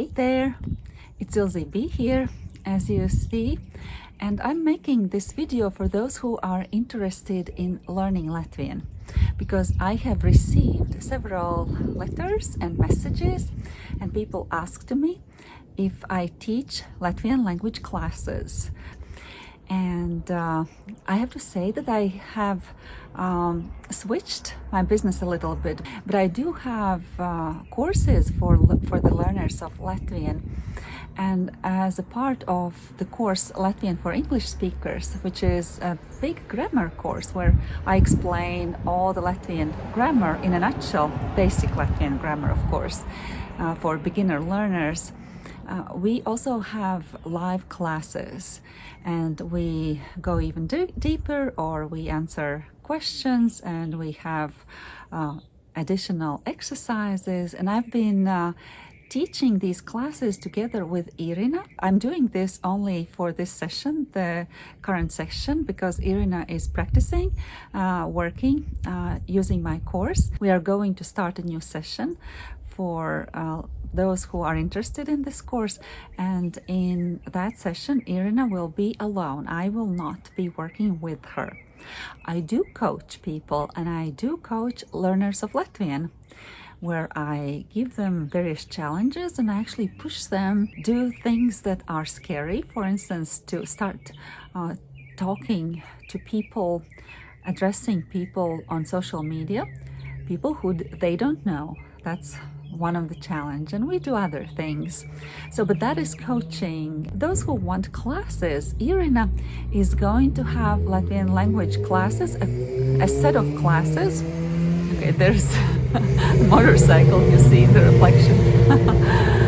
Hey there, it's Ilze B here, as you see, and I'm making this video for those who are interested in learning Latvian because I have received several letters and messages and people asked me if I teach Latvian language classes and uh, I have to say that I have um, switched my business a little bit but I do have uh, courses for for the learners of Latvian. And as a part of the course Latvian for English speakers which is a big grammar course where I explain all the Latvian grammar in a nutshell basic Latvian grammar of course uh, for beginner learners uh, we also have live classes and we go even deeper or we answer questions and we have uh, additional exercises and I've been uh, teaching these classes together with Irina. I'm doing this only for this session, the current session, because Irina is practicing, uh, working, uh, using my course. We are going to start a new session for uh, those who are interested in this course and in that session Irina will be alone. I will not be working with her. I do coach people and I do coach learners of Latvian where I give them various challenges and I actually push them do things that are scary. For instance, to start uh, talking to people, addressing people on social media, people who they don't know. That's one of the challenge and we do other things. So but that is coaching. Those who want classes Irina is going to have Latvian language classes a, a set of classes. Okay there's motorcycle you see the reflection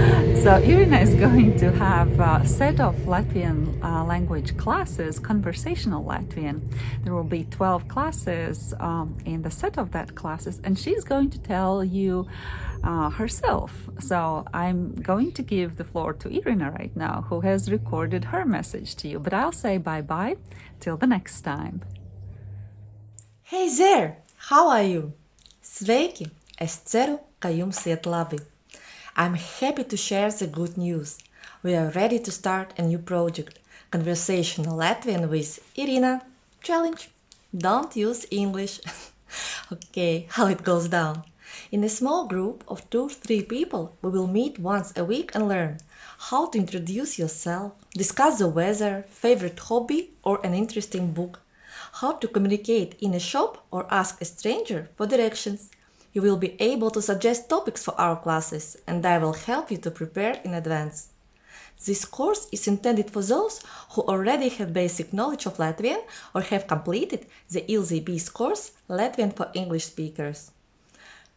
So Irina is going to have a set of Latvian uh, language classes, conversational Latvian. There will be 12 classes um, in the set of that classes and she's going to tell you uh, herself. So I'm going to give the floor to Irina right now, who has recorded her message to you. But I'll say bye-bye till the next time. Hey there! How are you? Sveiki! Es ceru, ka jums iet labi. I'm happy to share the good news. We are ready to start a new project, Conversational Latvian with Irina. Challenge! Don't use English. okay, how it goes down. In a small group of two or three people, we will meet once a week and learn how to introduce yourself, discuss the weather, favorite hobby or an interesting book, how to communicate in a shop or ask a stranger for directions, you will be able to suggest topics for our classes and I will help you to prepare in advance. This course is intended for those who already have basic knowledge of Latvian or have completed the Ilze B's course Latvian for English speakers.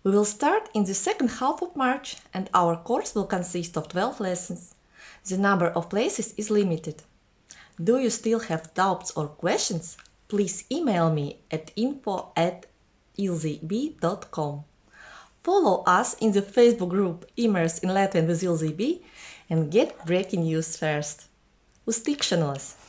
We will start in the second half of March and our course will consist of 12 lessons. The number of places is limited. Do you still have doubts or questions? Please email me at info at ilzb.com. Follow us in the Facebook group Immerse in Latvian with Ilze and get breaking news first. Uz!